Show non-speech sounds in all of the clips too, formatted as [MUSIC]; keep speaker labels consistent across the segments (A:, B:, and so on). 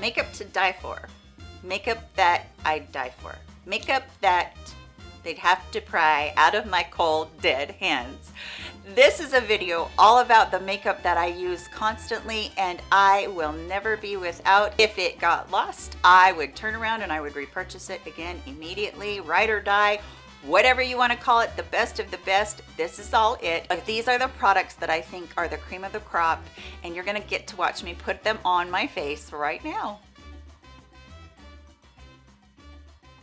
A: makeup to die for. Makeup that I'd die for. Makeup that they'd have to pry out of my cold dead hands. This is a video all about the makeup that I use constantly and I will never be without. If it got lost, I would turn around and I would repurchase it again immediately, ride or die, whatever you want to call it, the best of the best. This is all it. But these are the products that I think are the cream of the crop and you're going to get to watch me put them on my face right now.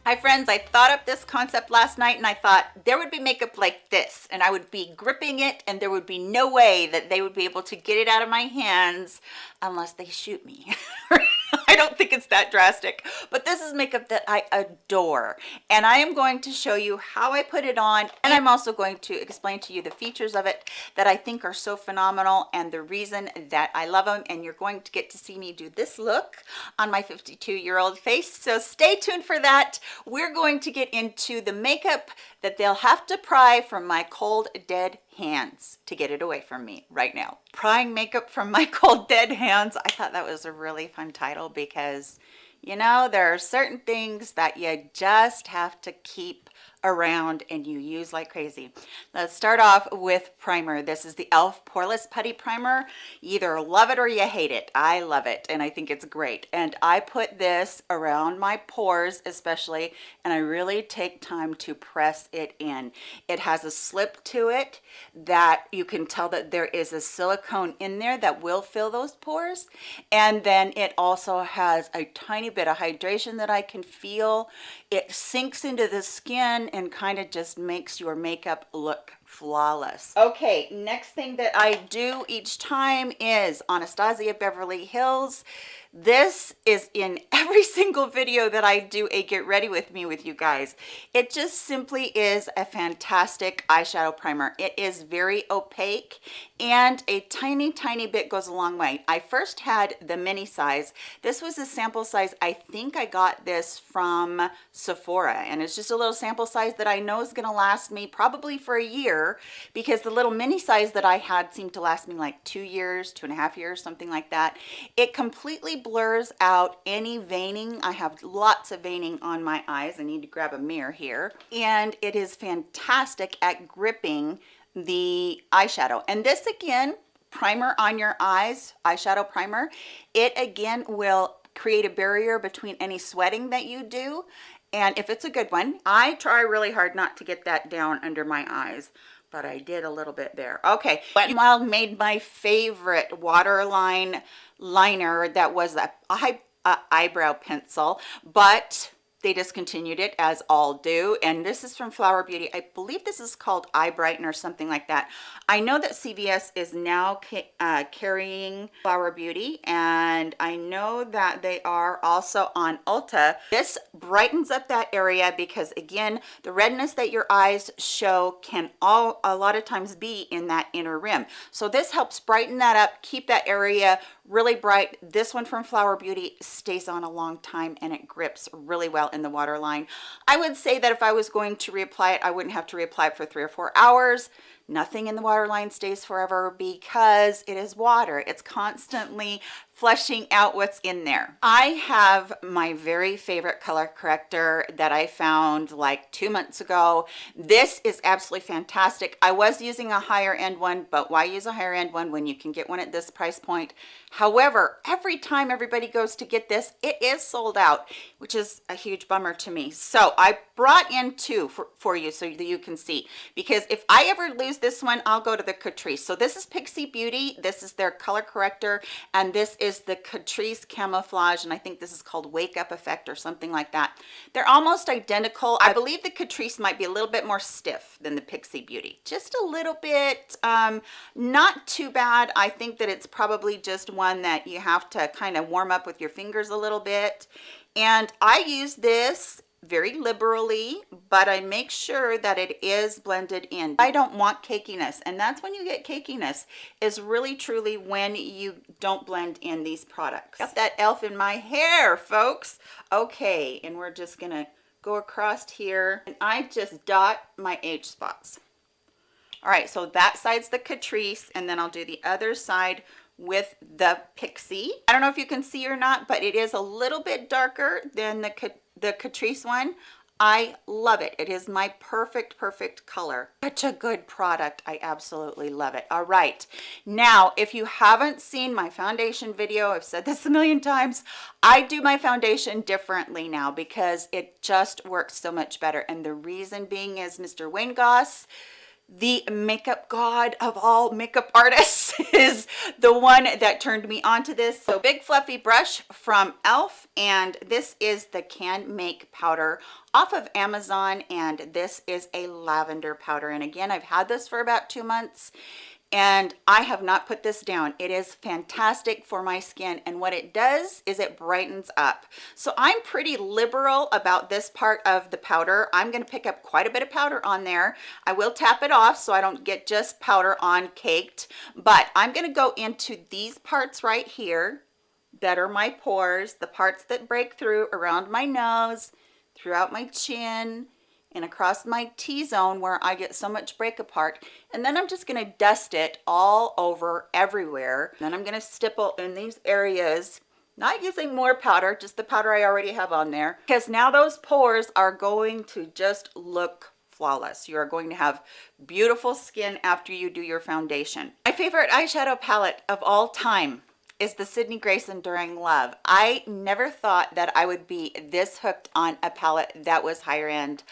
A: Hi friends, I thought up this concept last night and I thought there would be makeup like this and I would be gripping it and there would be no way that they would be able to get it out of my hands unless they shoot me. [LAUGHS] I don't think it's that drastic, but this is makeup that I adore. And I am going to show you how I put it on. And I'm also going to explain to you the features of it that I think are so phenomenal and the reason that I love them. And you're going to get to see me do this look on my 52 year old face. So stay tuned for that. We're going to get into the makeup that they'll have to pry from my cold dead hands to get it away from me right now. Prying makeup from my [LAUGHS] cold dead hands. I thought that was a really fun title because you know there are certain things that you just have to keep around and you use like crazy. Let's start off with primer. This is the e.l.f. Poreless Putty Primer. You either love it or you hate it. I love it and I think it's great. And I put this around my pores especially and I really take time to press it in. It has a slip to it that you can tell that there is a silicone in there that will fill those pores. And then it also has a tiny bit of hydration that I can feel. It sinks into the skin and kind of just makes your makeup look flawless. Okay, next thing that I do each time is Anastasia Beverly Hills. This is in every [LAUGHS] single video that I do a get ready with me with you guys. It just simply is a fantastic eyeshadow primer. It is very opaque and a tiny, tiny bit goes a long way. I first had the mini size. This was a sample size. I think I got this from Sephora and it's just a little sample size that I know is gonna last me probably for a year because the little mini size that I had seemed to last me like two years, two and a half years, something like that. It completely blurs out any veining. I have lots of veining on my eyes. I need to grab a mirror here. And it is fantastic at gripping the eyeshadow. And this again, primer on your eyes, eyeshadow primer, it again will create a barrier between any sweating that you do. And if it's a good one, I try really hard not to get that down under my eyes but I did a little bit there. Okay, Wet n Wild made my favorite waterline liner that was a, a, a eyebrow pencil, but they discontinued it as all do. And this is from flower beauty. I believe this is called eye brighten or something like that. I know that cvs is now uh, carrying flower beauty and i know that they are also on ulta. This brightens up that area because again the redness that your eyes show can all a lot of times be in that inner rim. So this helps brighten that up keep that area really bright. This one from flower beauty stays on a long time and it grips really well in the waterline. I would say that if i was going to reapply it i wouldn't have to reapply it for three or four hours nothing in the waterline stays forever because it is water it's constantly fleshing out what's in there. I have my very favorite color corrector that I found like two months ago. This is absolutely fantastic. I was using a higher end one, but why use a higher end one when you can get one at this price point? However, every time everybody goes to get this, it is sold out, which is a huge bummer to me. So I brought in two for, for you so that you can see, because if I ever lose this one, I'll go to the Catrice. So this is Pixi Beauty. This is their color corrector, and this is the Catrice Camouflage, and I think this is called Wake Up Effect or something like that. They're almost identical. I believe the Catrice might be a little bit more stiff than the Pixi Beauty. Just a little bit, um, not too bad. I think that it's probably just one that you have to kind of warm up with your fingers a little bit. And I use this very liberally but i make sure that it is blended in. I don't want cakiness and that's when you get cakiness is really truly when you don't blend in these products. Got that elf in my hair folks. Okay and we're just gonna go across here and i just dot my age spots. All right so that side's the catrice and then i'll do the other side with the Pixi. I don't know if you can see or not, but it is a little bit darker than the, the Catrice one. I love it. It is my perfect, perfect color. Such a good product. I absolutely love it. All right. Now, if you haven't seen my foundation video, I've said this a million times, I do my foundation differently now because it just works so much better. And the reason being is Mr. Wayne Goss, the makeup god of all makeup artists [LAUGHS] is the one that turned me onto this. So big fluffy brush from elf and this is the Canmake powder off of amazon. And this is a lavender powder. And again i've had this for about two months and I have not put this down. It is fantastic for my skin and what it does is it brightens up. So I'm pretty liberal about this part of the powder. I'm going to pick up quite a bit of powder on there. I will tap it off so I don't get just powder on caked, but I'm going to go into these parts right here that are my pores, the parts that break through around my nose, throughout my chin, and across my T-zone where I get so much break apart. And then I'm just gonna dust it all over everywhere. Then I'm gonna stipple in these areas not using more powder, just the powder I already have on there, because now those pores are going to just look flawless. You are going to have beautiful skin after you do your foundation. My favorite eyeshadow palette of all time is the Sydney Grace Enduring Love. I never thought that I would be this hooked on a palette that was higher end,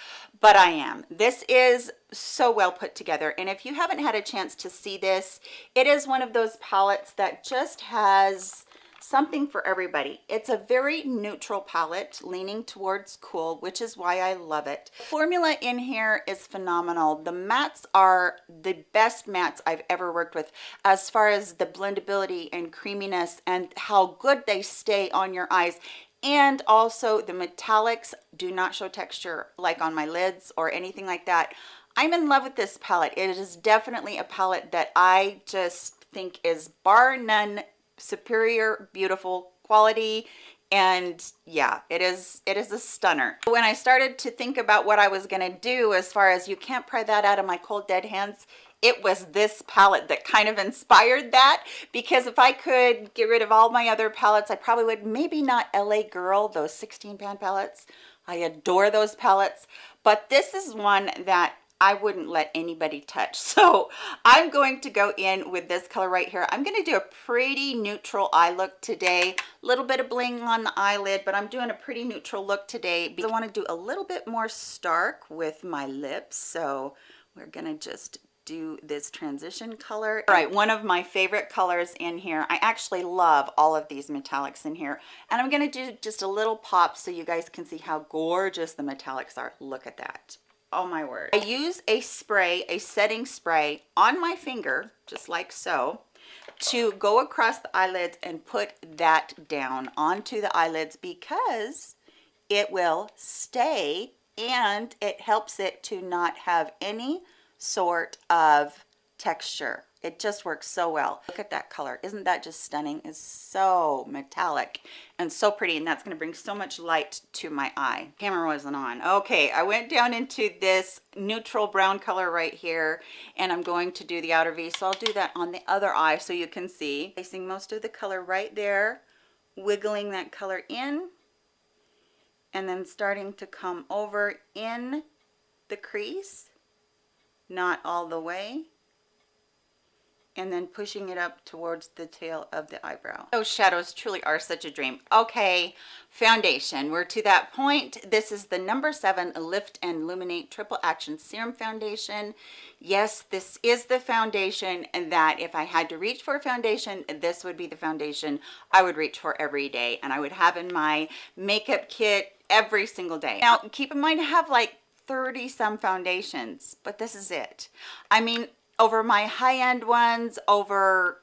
A: but I am. This is so well put together. And if you haven't had a chance to see this, it is one of those palettes that just has something for everybody. It's a very neutral palette leaning towards cool, which is why I love it. Formula in here is phenomenal. The mattes are the best mattes I've ever worked with as far as the blendability and creaminess and how good they stay on your eyes and also the metallics do not show texture like on my lids or anything like that i'm in love with this palette it is definitely a palette that i just think is bar none superior beautiful quality and yeah it is it is a stunner when i started to think about what i was going to do as far as you can't pry that out of my cold dead hands it was this palette that kind of inspired that because if I could get rid of all my other palettes, I probably would. Maybe not LA Girl, those 16 pan palettes. I adore those palettes, but this is one that I wouldn't let anybody touch. [LAUGHS] So I'm going to go in with this color right here. I'm going to do a pretty neutral eye look today. A little bit of bling on the eyelid, but I'm doing a pretty neutral look today I want to do a little bit more stark with my lips. So we're going to just do this transition color. All right, one of my favorite colors in here. I actually love all of these metallics in here. And I'm gonna do just a little pop so you guys can see how gorgeous the metallics are. Look at that. Oh my word. I use a spray, a setting spray on my finger, just like so, to go across the eyelids and put that down onto the eyelids because it will stay and it helps it to not have any sort of texture. It just works so well. Look at that color. Isn't that just stunning? It's so metallic and so pretty. And that's going to bring so much light to my eye. Camera wasn't on. Okay, I went down into this neutral brown color right here. And I'm going to do the outer V. So I'll do that on the other eye so you can see. Placing most of the color right there. Wiggling that color in. And then starting to come over in the crease not all the way and then pushing it up towards the tail of the eyebrow. Those shadows truly are such a dream. Okay, foundation. We're to that point. This is the number seven Lift and Illuminate Triple Action Serum Foundation. Yes, this is the foundation and that if I had to reach for a foundation, this would be the foundation I would reach for every day and I would have in my makeup kit every single day. Now, keep in mind I have like 30 some foundations, but this is it. I mean, over my high-end ones, over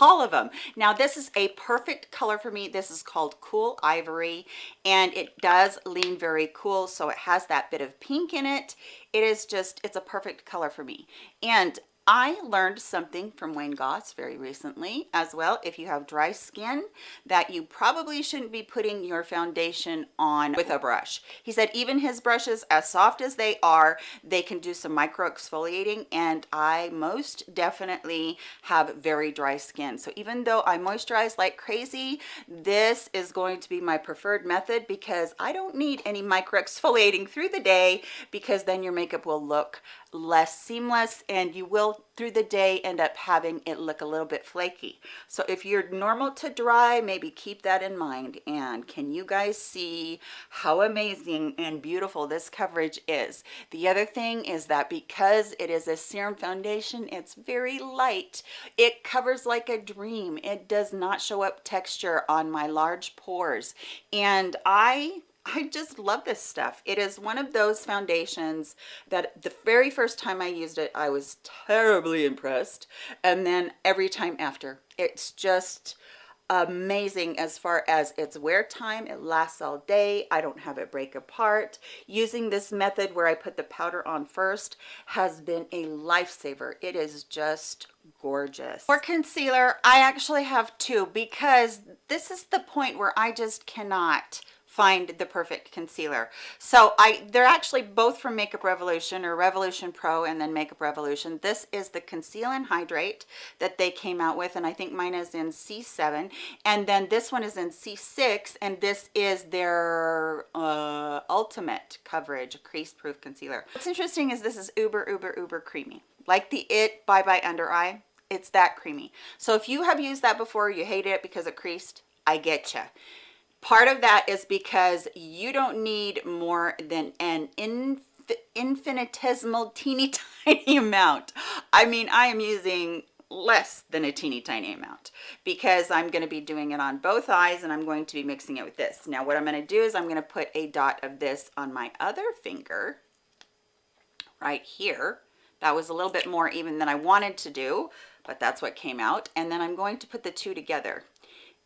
A: all of them. Now this is a perfect color for me. This is called Cool Ivory and it does lean very cool. So it has that bit of pink in it. It is just, it's a perfect color for me. And I learned something from Wayne Goss very recently as well. If you have dry skin, that you probably shouldn't be putting your foundation on with a brush. He said even his brushes, as soft as they are, they can do some micro exfoliating and I most definitely have very dry skin. So even though I moisturize like crazy, this is going to be my preferred method because I don't need any micro exfoliating through the day because then your makeup will look less seamless and you will through the day end up having it look a little bit flaky. So if you're normal to dry maybe keep that in mind. And can you guys see how amazing and beautiful this coverage is? The other thing is that because it is a serum foundation it's very light. It covers like a dream. It does not show up texture on my large pores. And i I just love this stuff. It is one of those foundations that the very first time I used it, I was terribly impressed. And then every time after, it's just amazing as far as its wear time. It lasts all day. I don't have it break apart. Using this method where I put the powder on first has been a lifesaver. It is just gorgeous. For concealer, I actually have two because this is the point where I just cannot find the perfect concealer. So i they're actually both from makeup revolution or revolution pro and then makeup revolution. This is the conceal and hydrate that they came out with and i think mine is in c7 and then this one is in c6 and this is their uh, ultimate coverage crease proof concealer. What's interesting is this is uber uber uber creamy. Like the it bye bye under eye it's that creamy. So if you have used that before you hate it because it creased i get you Part of that is because you don't need more than an inf infinitesimal [LAUGHS] teeny tiny amount. I mean, I am using less than a teeny tiny amount because I'm going to be doing it on both eyes and I'm going to be mixing it with this. Now what I'm going to do is I'm going to put a dot of this on my other finger right here. That was a little bit more even than I wanted to do, but that's what came out. And then I'm going to put the two together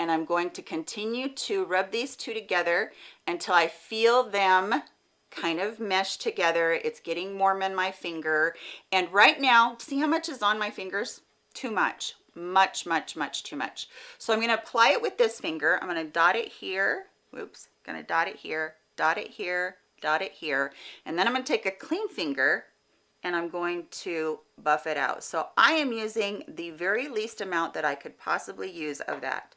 A: and I'm going to continue to rub these two together until I feel them kind of mesh together. It's getting warm in my finger. And right now, see how much is on my fingers? Too much, much, much, much too much. So I'm gonna apply it with this finger. I'm gonna dot it here. Whoops, gonna dot it here, dot it here, dot it here. And then I'm gonna take a clean finger and I'm going to buff it out. So I am using the very least amount that I could possibly use of that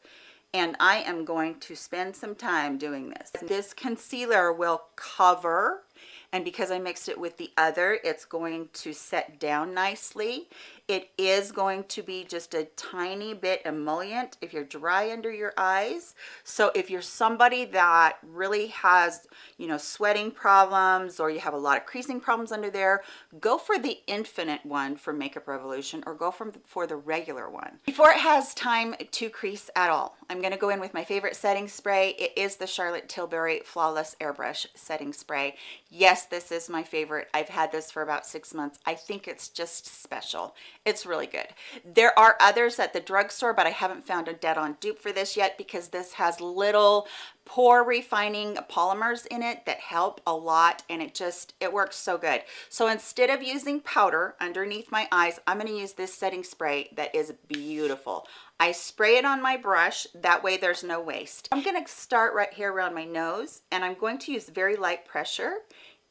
A: and I am going to spend some time doing this. This concealer will cover and because I mixed it with the other it's going to set down nicely it is going to be just a tiny bit emollient if you're dry under your eyes. So if you're somebody that really has you know sweating problems or you have a lot of creasing problems under there go for the infinite one for makeup revolution or go from for the regular one. Before it has time to crease at all i'm going to go in with my favorite setting spray. It is the charlotte tilbury flawless airbrush setting spray. Yes this is my favorite. I've had this for about six months. I think it's just special it's really good. There are others at the drugstore but i haven't found a dead-on dupe for this yet because this has little pore refining polymers in it that help a lot and it just it works so good. So instead of using powder underneath my eyes i'm going to use this setting spray that is beautiful. I spray it on my brush that way there's no waste. I'm going to start right here around my nose and i'm going to use very light pressure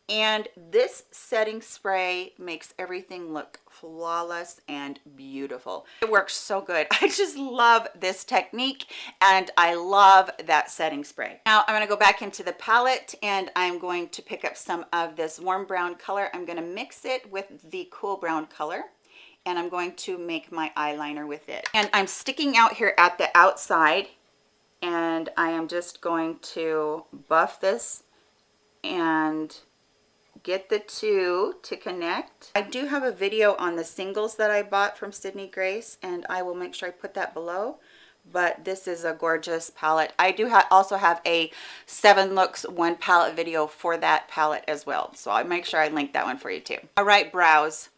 A: and this setting spray makes everything look flawless and beautiful. It works so good. [LAUGHS] I just love this technique and i love that setting spray. Now i'm going to go back into the palette and i'm going to pick up some of this warm brown color. I'm going to mix it with the cool brown color and i'm going to make my eyeliner with it. And i'm sticking out here at the outside and i am just going to buff this and get the two to connect. I do have a video on the singles that I bought from Sydney Grace and I will make sure I put that below but this is a gorgeous palette. I do ha also have a seven looks one palette video for that palette as well. So I'll make sure I link that one for you too. All right, brows.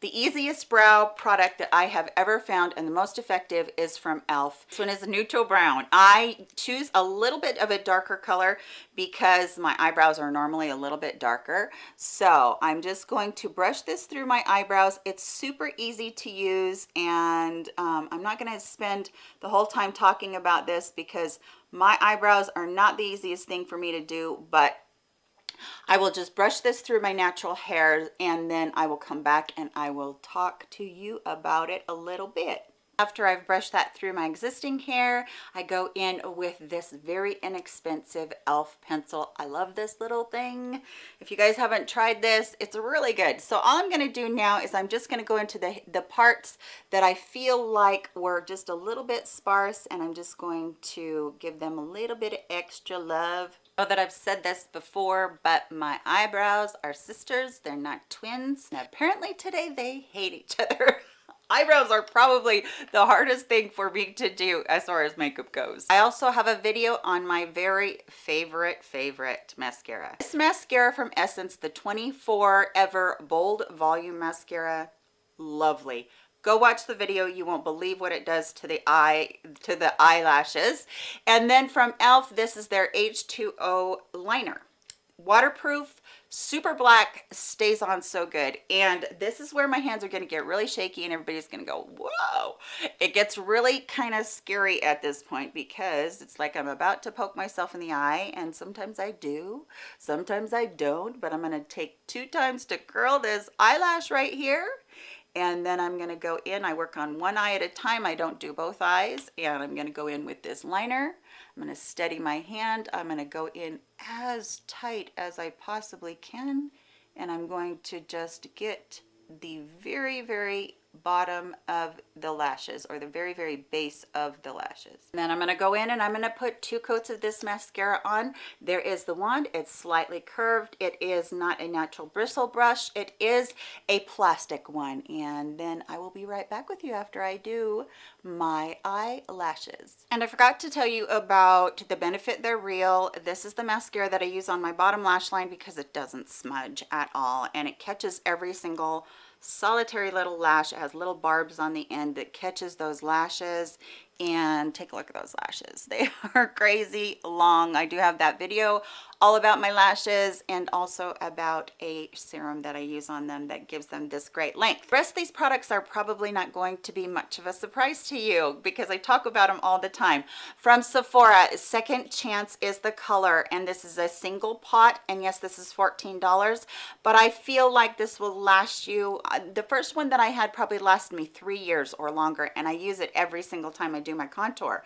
A: The easiest brow product that I have ever found and the most effective is from e.l.f. This one is a neutral brown. I choose a little bit of a darker color because my eyebrows are normally a little bit darker. So I'm just going to brush this through my eyebrows. It's super easy to use and um, I'm not going to spend the whole time talking about this because my eyebrows are not the easiest thing for me to do, but I will just brush this through my natural hair and then I will come back and I will talk to you about it a little bit. After I've brushed that through my existing hair, I go in with this very inexpensive e.l.f. pencil. I love this little thing. If you guys haven't tried this, it's really good. So all I'm gonna do now is I'm just gonna go into the, the parts that I feel like were just a little bit sparse and I'm just going to give them a little bit of extra love know that I've said this before, but my eyebrows are sisters. They're not twins. And apparently today they hate each other. [LAUGHS] eyebrows are probably the hardest thing for me to do as far as makeup goes. I also have a video on my very favorite, favorite mascara. This mascara from Essence, the 24 Ever Bold Volume Mascara, lovely go watch the video. You won't believe what it does to the eye to the eyelashes. And then from elf this is their h2o liner. Waterproof super black stays on so good. And this is where my hands are going to get really shaky and everybody's going to go whoa. It gets really kind of scary at this point because it's like i'm about to poke myself in the eye and sometimes i do sometimes i don't but i'm going to take two times to curl this eyelash right here and then I'm going to go in I work on one eye at a time I don't do both eyes and I'm going to go in with this liner. I'm going to steady my hand I'm going to go in as tight as I possibly can and I'm going to just get the very very bottom of the lashes or the very very base of the lashes. And then i'm going to go in and i'm going to put two coats of this mascara on. There is the wand. It's slightly curved. It is not a natural bristle brush. It is a plastic one. And then i will be right back with you after i do my eyelashes. And i forgot to tell you about the benefit they're real. This is the mascara that i use on my bottom lash line because it doesn't smudge at all and it catches every single solitary little lash. It has little barbs on the end that catches those lashes and take a look at those lashes. They [LAUGHS] are crazy long. I do have that video all about my lashes and also about a serum that I use on them that gives them this great length. The rest of these products are probably not going to be much of a surprise to you because I talk about them all the time. From Sephora, Second Chance is the color and this is a single pot and yes, this is $14, but I feel like this will last you. Uh, the first one that I had probably lasted me three years or longer and I use it every single time I do my contour.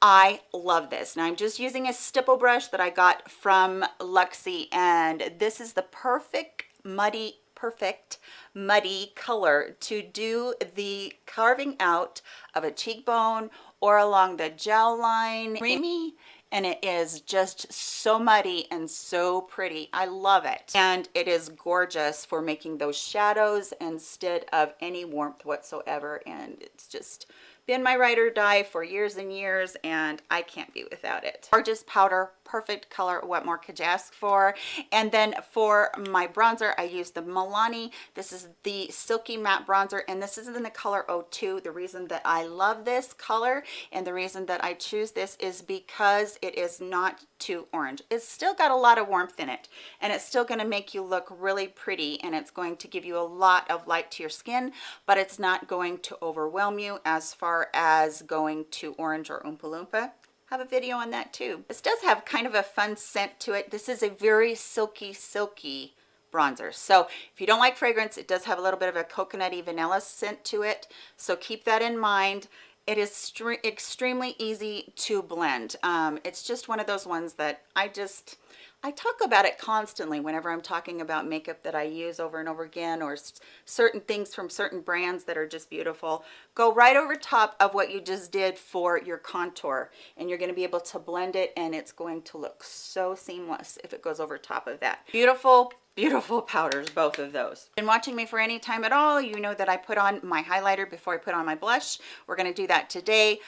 A: I love this. Now I'm just using a stipple brush that I got from Luxie and this is the perfect muddy perfect muddy color to do the carving out of a cheekbone or along the gel line creamy and it is just so muddy and so pretty i love it and it is gorgeous for making those shadows instead of any warmth whatsoever and it's just been my ride or die for years and years and I can't be without it. Gorgeous powder, perfect color. What more could you ask for? And then for my bronzer, I use the Milani. This is the Silky Matte Bronzer and this is in the color 02. The reason that I love this color and the reason that I choose this is because it is not too orange. It's still got a lot of warmth in it and it's still going to make you look really pretty and it's going to give you a lot of light to your skin, but it's not going to overwhelm you as far as going to orange or Oompa Loompa have a video on that too. This does have kind of a fun scent to it. This is a very silky, silky bronzer. So if you don't like fragrance, it does have a little bit of a coconutty vanilla scent to it. So keep that in mind. It is extremely easy to blend. Um, it's just one of those ones that I just, I talk about it constantly whenever I'm talking about makeup that I use over and over again or certain things from certain brands that are just beautiful. Go right over top of what you just did for your contour and you're going to be able to blend it and it's going to look so seamless if it goes over top of that. Beautiful, beautiful powders both of those been watching me for any time at all you know that i put on my highlighter before i put on my blush we're going to do that today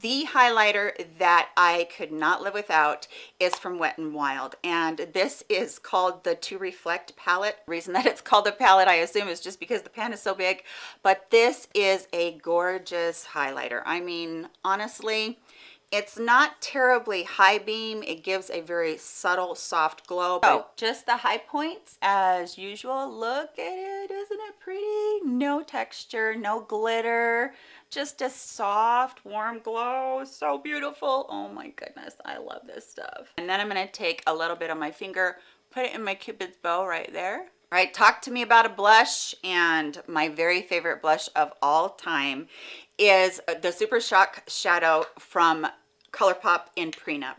A: the highlighter that i could not live without is from wet and wild and this is called the To Reflect palette. reason that it's called a palette, I assume, is just because the pan is so big, but this is a gorgeous highlighter. I mean, honestly, it's not terribly high beam. It gives a very subtle, soft glow. Oh, just the high points as usual. Look at it. Isn't it pretty? No texture, no glitter, just a soft, warm glow. So beautiful. Oh my goodness. I love this stuff. And then I'm going to take a little bit of my finger, put it in my cupid's bow right there. All right, talk to me about a blush and my very favorite blush of all time is uh, the Super Shock Shadow from ColourPop in Prenup.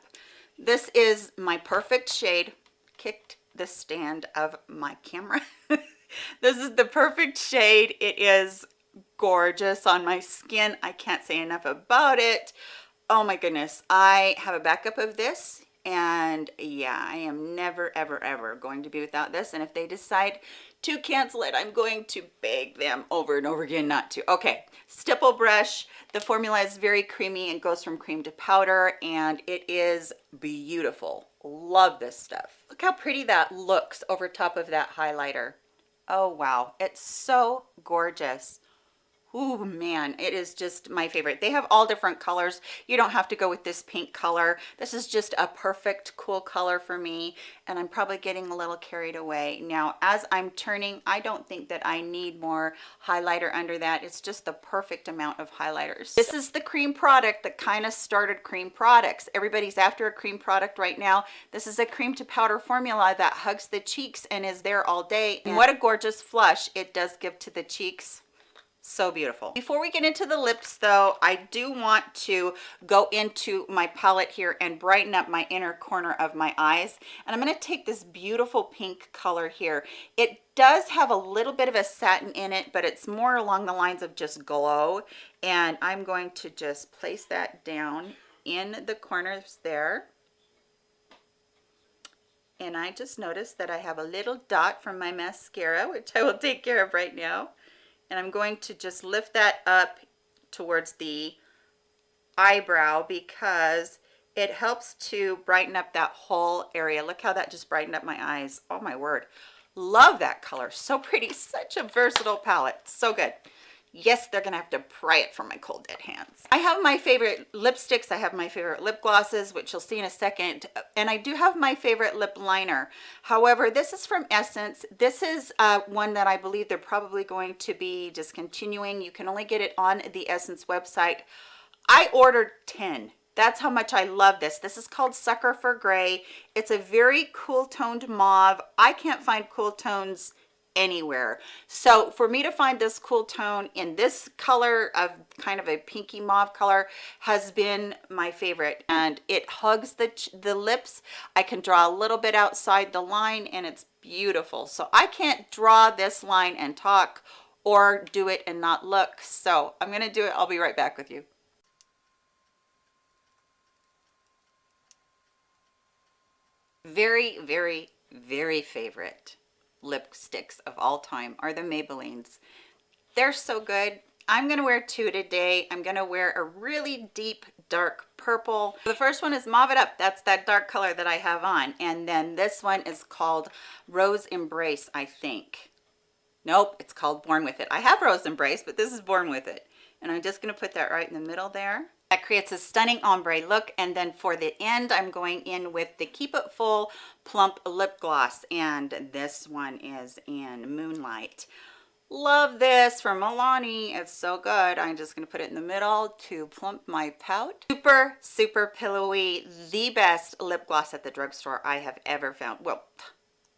A: This is my perfect shade. Kicked the stand of my camera. [LAUGHS] this is the perfect shade. It is gorgeous on my skin. I can't say enough about it. Oh my goodness. I have a backup of this and yeah, I am never, ever, ever going to be without this. And if they decide to cancel it, I'm going to beg them over and over again not to. Okay, stipple brush. The formula is very creamy and goes from cream to powder and it is beautiful. Love this stuff. Look how pretty that looks over top of that highlighter. Oh, wow. It's so gorgeous. Oh man, it is just my favorite. They have all different colors. You don't have to go with this pink color. This is just a perfect cool color for me and I'm probably getting a little carried away. Now, as I'm turning, I don't think that I need more highlighter under that. It's just the perfect amount of highlighters. This is the cream product that kind of started cream products. Everybody's after a cream product right now. This is a cream to powder formula that hugs the cheeks and is there all day. And what a gorgeous flush it does give to the cheeks so beautiful. Before we get into the lips though i do want to go into my palette here and brighten up my inner corner of my eyes. And i'm going to take this beautiful pink color here. It does have a little bit of a satin in it but it's more along the lines of just glow. And i'm going to just place that down in the corners there. And I just noticed that I have a little dot from my mascara, [LAUGHS] which I will take care of right now and I'm going to just lift that up towards the eyebrow because it helps to brighten up that whole area. Look how that just brightened up my eyes. Oh my word. Love that color. So pretty. [LAUGHS] Such a versatile palette. So good yes they're gonna have to pry it from my cold dead hands i have my favorite lipsticks i have my favorite lip glosses which you'll see in a second and i do have my favorite lip liner however this is from essence this is uh, one that i believe they're probably going to be discontinuing you can only get it on the essence website i ordered 10 that's how much I love this. This is called Sucker for Gray. It's a very cool toned mauve. I can't find cool tones anywhere. So for me to find this cool tone in this color of kind of a pinky mauve color has been my favorite and it hugs the the lips. I can draw a little bit outside the line and it's beautiful. So i can't draw this line and talk or do it and not look. So i'm gonna do it. I'll be right back with you. Very very very favorite lipsticks of all time are the Maybellines. They're so good. I'm going to wear two today. I'm going to wear a really deep dark purple. The first one is Mauve It Up. That's that dark color that I have on. And then this one is called Rose Embrace, I think. Nope, it's called Born With It. I have Rose Embrace, but this is Born With It. And I'm just going to put that right in the middle there. That creates a stunning ombre look. And then for the end, I'm going in with the Keep It Full Plump Lip Gloss. And this one is in Moonlight. Love this from Milani. It's so good. I'm just going to put it in the middle to plump my pout. Super, super pillowy. The best lip gloss at the drugstore I have ever found. Well,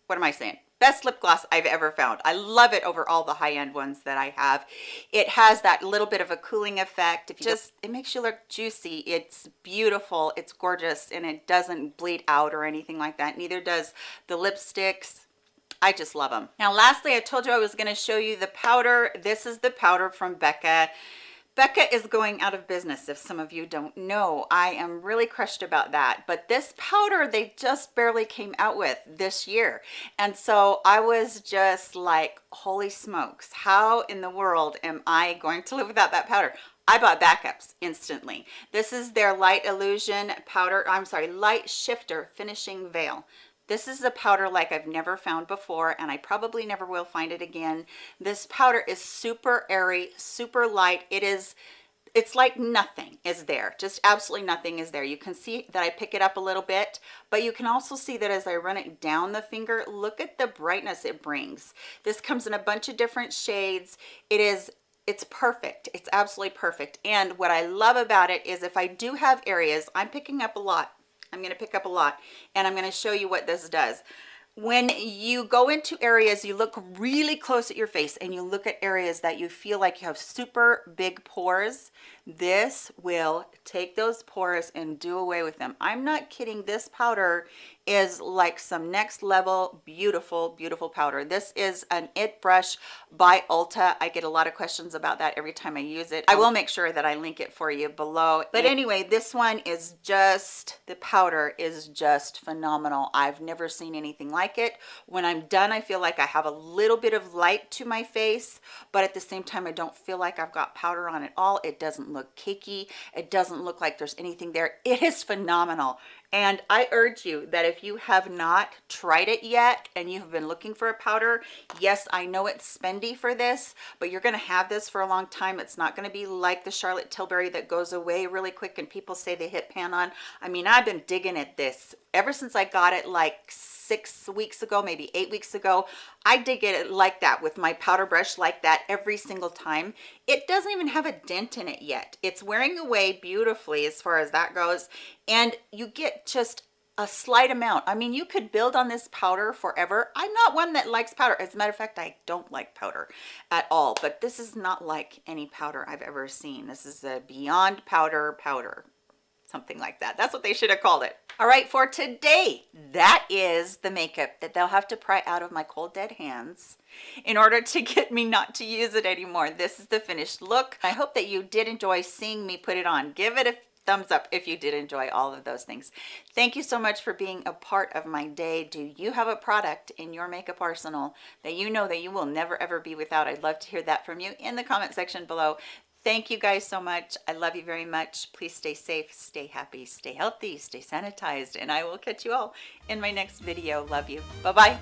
A: what am I saying? Best lip gloss I've ever found. I love it over all the high-end ones that I have. It has that little bit of a cooling effect. If you just it makes you look juicy. It's beautiful. It's gorgeous and it doesn't bleed out or anything like that. Neither does the lipsticks. I just love them. Now lastly, I told you I was going to show you the powder. This is the powder from Becca. Becca is going out of business if some of you don't know. I am really crushed about that. But this powder they just barely came out with this year. And so I was just like, holy smokes, how in the world am I going to live without that powder? I bought backups instantly. This is their Light Illusion powder, I'm sorry, Light Shifter Finishing Veil this is a powder like I've never found before and I probably never will find it again. This powder is super airy super light. It is it's like nothing is there just absolutely nothing is there. You can see that I pick it up a little bit but you can also see that as I run it down the finger look at the brightness it brings. This comes in a bunch of different shades. It is it's perfect. It's absolutely perfect. And what I love about it is if I do have areas I'm picking up a lot I'm going to pick up a lot and I'm going to show you what this does. When you go into areas you look really close at your face and you look at areas that you feel like you have super big pores this will take those pores and do away with them. I'm not kidding. This powder is like some next level beautiful beautiful powder. This is an it brush by ulta. I get a lot of questions about that every time i use it. I will make sure that i link it for you below. But anyway this one is just the powder is just phenomenal. I've never seen anything like it. When i'm done i feel like i have a little bit of light to my face but at the same time i don't feel like i've got powder on at all. It doesn't look cakey it doesn't look like there's anything there it is phenomenal and I urge you that if you have not tried it yet and you have been looking for a powder, yes, I know it's spendy for this, but you're gonna have this for a long time. It's not gonna be like the Charlotte Tilbury that goes away really quick and people say they hit pan on. I mean, I've been digging at this ever since I got it like six weeks ago, maybe eight weeks ago. I dig it like that with my powder brush like that every single time. It doesn't even have a dent in it yet. It's wearing away beautifully as far as that goes. And you get just a slight amount. I mean, you could build on this powder forever. I'm not one that likes powder. As a matter of fact, I don't like powder at all, but this is not like any powder I've ever seen. This is a beyond powder powder something like that. That's what they should have called it. All right, for today, that is the makeup that they'll have to pry out of my cold dead hands in order to [LAUGHS] get me not to use it anymore. This is the finished look. I hope that you did enjoy seeing me put it on. Give it a thumbs up if you did enjoy all of those things. Thank you so much for being a part of my day. Do you have a product in your makeup arsenal that you know that you will never ever be without? I'd love to hear that from you in the comment section below. Thank you guys so much. I love you very much. Please stay safe, stay happy, stay healthy, stay sanitized, and I will catch you all in my next video. Love you. Bye-bye.